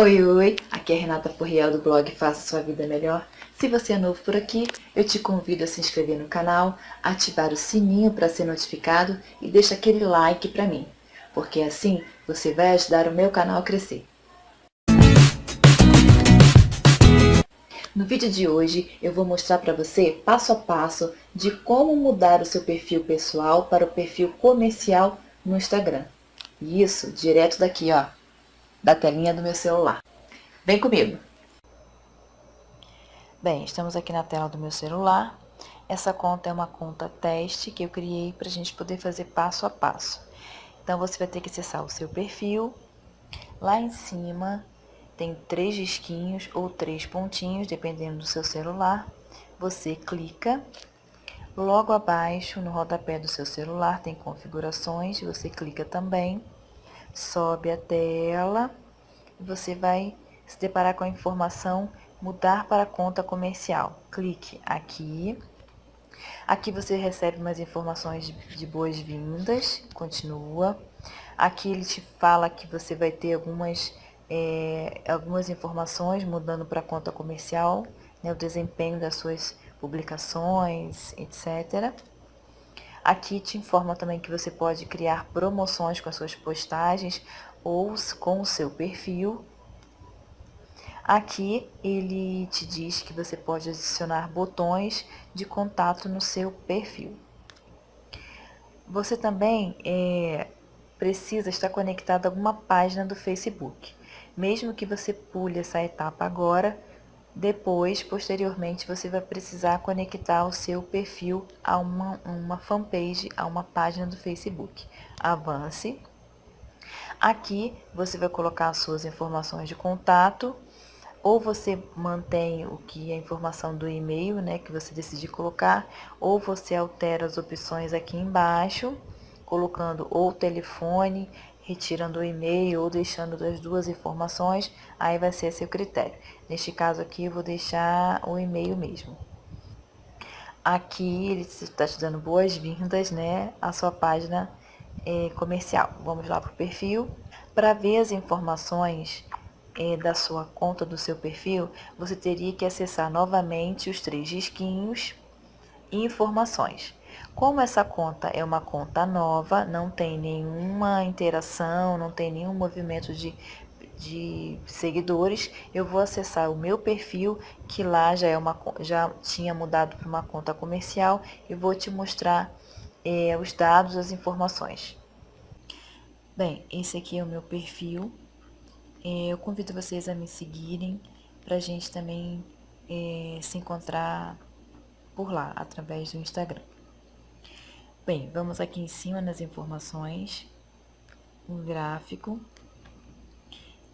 Oi, oi! Aqui é Renata Porriel do blog Faça Sua Vida Melhor. Se você é novo por aqui, eu te convido a se inscrever no canal, ativar o sininho para ser notificado e deixa aquele like para mim, porque assim você vai ajudar o meu canal a crescer. No vídeo de hoje eu vou mostrar para você passo a passo de como mudar o seu perfil pessoal para o perfil comercial no Instagram. E isso direto daqui, ó, da telinha do meu celular. Vem comigo! Bem, estamos aqui na tela do meu celular. Essa conta é uma conta teste que eu criei para a gente poder fazer passo a passo. Então, você vai ter que acessar o seu perfil. Lá em cima tem três risquinhos ou três pontinhos, dependendo do seu celular. Você clica. Logo abaixo, no rodapé do seu celular, tem configurações. Você clica também sobe a tela e você vai se deparar com a informação mudar para conta comercial. Clique aqui. Aqui você recebe umas informações de boas-vindas, continua. Aqui ele te fala que você vai ter algumas, é, algumas informações mudando para conta comercial, né, o desempenho das suas publicações, etc. Aqui te informa também que você pode criar promoções com as suas postagens ou com o seu perfil. Aqui ele te diz que você pode adicionar botões de contato no seu perfil. Você também é, precisa estar conectado a alguma página do Facebook. Mesmo que você pule essa etapa agora, depois, posteriormente, você vai precisar conectar o seu perfil a uma, uma fanpage, a uma página do Facebook. Avance. Aqui você vai colocar as suas informações de contato, ou você mantém o que é a informação do e-mail, né, que você decidir colocar, ou você altera as opções aqui embaixo, colocando ou telefone, retirando o e-mail ou deixando as duas informações, aí vai ser seu critério. Neste caso aqui, eu vou deixar o e-mail mesmo. Aqui, ele está te dando boas-vindas, né, à sua página é, comercial. Vamos lá para o perfil. Para ver as informações é, da sua conta, do seu perfil, você teria que acessar novamente os três risquinhos e informações. Como essa conta é uma conta nova, não tem nenhuma interação, não tem nenhum movimento de, de seguidores, eu vou acessar o meu perfil, que lá já, é uma, já tinha mudado para uma conta comercial, e vou te mostrar é, os dados, as informações. Bem, esse aqui é o meu perfil. É, eu convido vocês a me seguirem para a gente também é, se encontrar por lá, através do Instagram. Bem, vamos aqui em cima nas informações, um gráfico.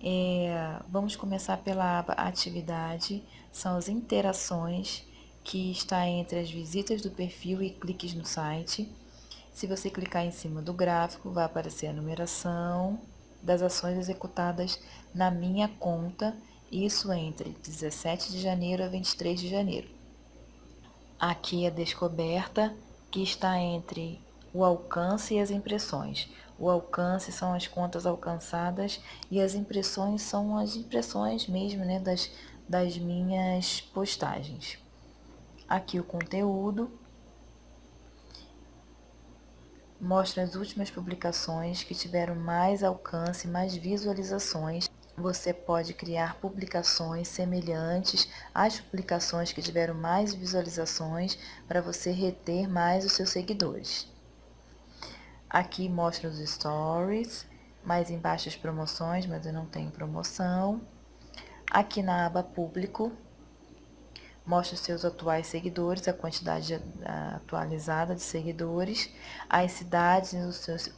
É, vamos começar pela aba atividade, são as interações que está entre as visitas do perfil e cliques no site. Se você clicar em cima do gráfico, vai aparecer a numeração das ações executadas na minha conta, isso entre 17 de janeiro a 23 de janeiro. Aqui a descoberta que está entre o alcance e as impressões. O alcance são as contas alcançadas e as impressões são as impressões mesmo né, das, das minhas postagens. Aqui o conteúdo mostra as últimas publicações que tiveram mais alcance, mais visualizações você pode criar publicações semelhantes às publicações que tiveram mais visualizações para você reter mais os seus seguidores. Aqui mostra os stories, mais embaixo as promoções, mas eu não tenho promoção. Aqui na aba público, mostra os seus atuais seguidores, a quantidade atualizada de seguidores, as cidades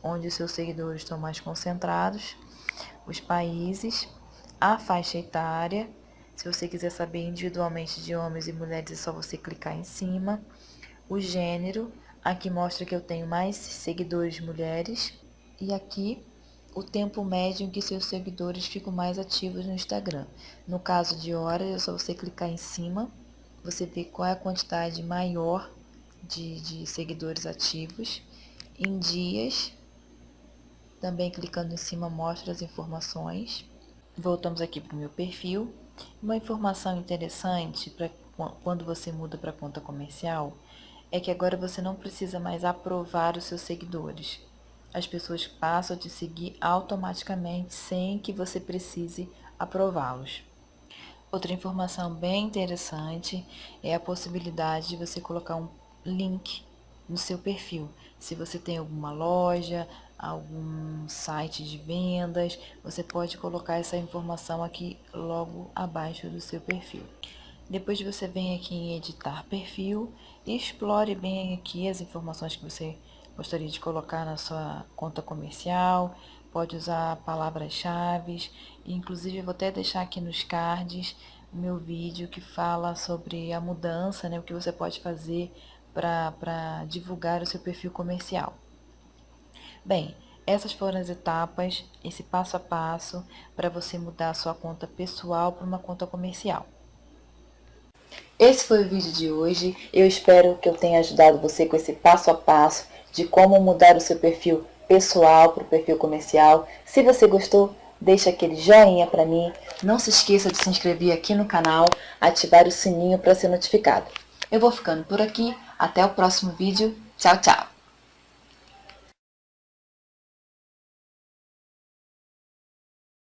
onde os seus seguidores estão mais concentrados os países, a faixa etária. Se você quiser saber individualmente de homens e mulheres, é só você clicar em cima. O gênero, aqui mostra que eu tenho mais seguidores mulheres. E aqui o tempo médio em que seus seguidores ficam mais ativos no Instagram. No caso de horas, é só você clicar em cima, você vê qual é a quantidade maior de, de seguidores ativos. Em dias, também clicando em cima mostra as informações. Voltamos aqui para o meu perfil. Uma informação interessante para quando você muda para conta comercial é que agora você não precisa mais aprovar os seus seguidores. As pessoas passam a te seguir automaticamente sem que você precise aprová-los. Outra informação bem interessante é a possibilidade de você colocar um link no seu perfil. Se você tem alguma loja, algum site de vendas, você pode colocar essa informação aqui logo abaixo do seu perfil. Depois você vem aqui em editar perfil e explore bem aqui as informações que você gostaria de colocar na sua conta comercial, pode usar palavras-chave, inclusive eu vou até deixar aqui nos cards o meu vídeo que fala sobre a mudança, né, o que você pode fazer para divulgar o seu perfil comercial. Bem, essas foram as etapas, esse passo a passo para você mudar a sua conta pessoal para uma conta comercial. Esse foi o vídeo de hoje. Eu espero que eu tenha ajudado você com esse passo a passo de como mudar o seu perfil pessoal para o perfil comercial. Se você gostou, deixa aquele joinha para mim. Não se esqueça de se inscrever aqui no canal, ativar o sininho para ser notificado. Eu vou ficando por aqui. Até o próximo vídeo. Tchau, tchau!